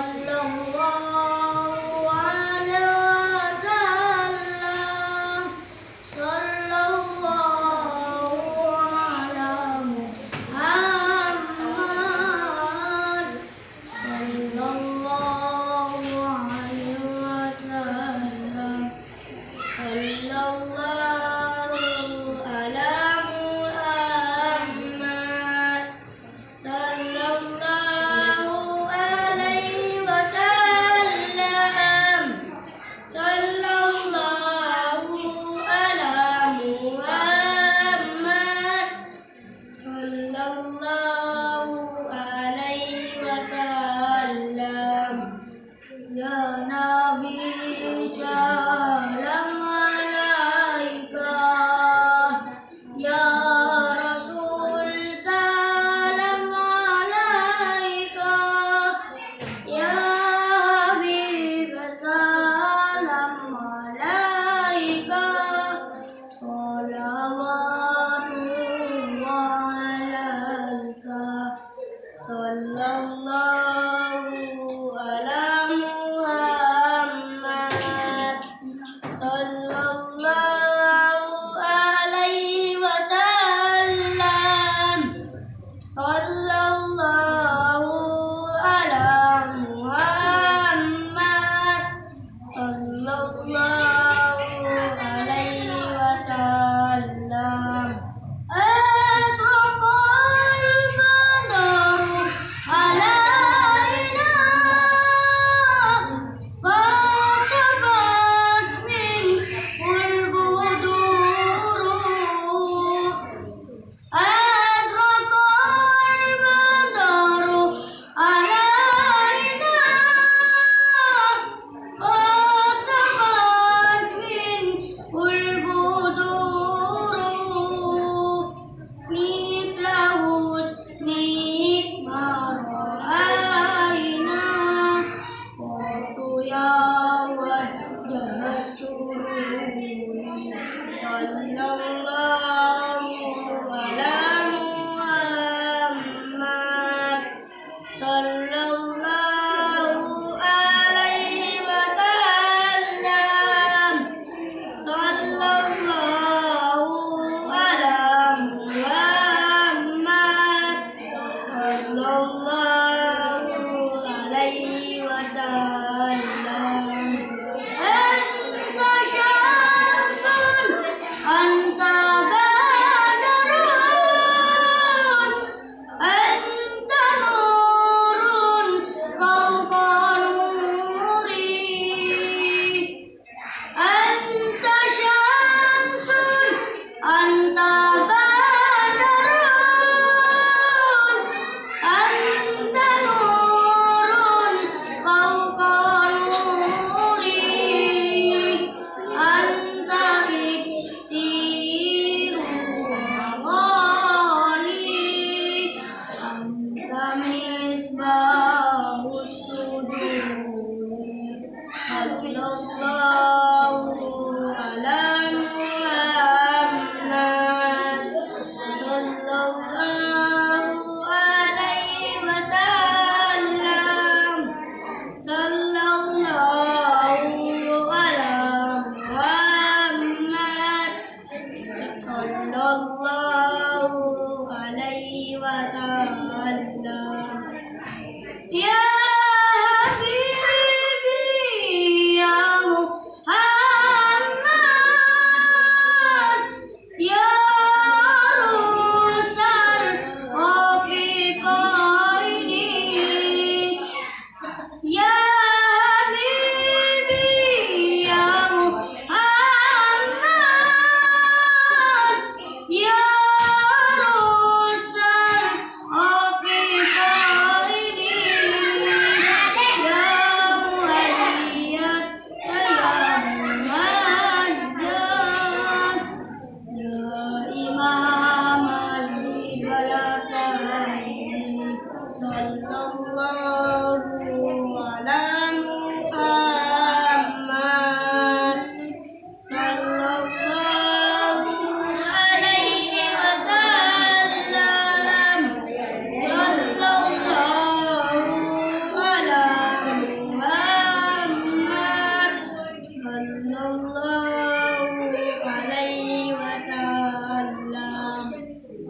Lòng. no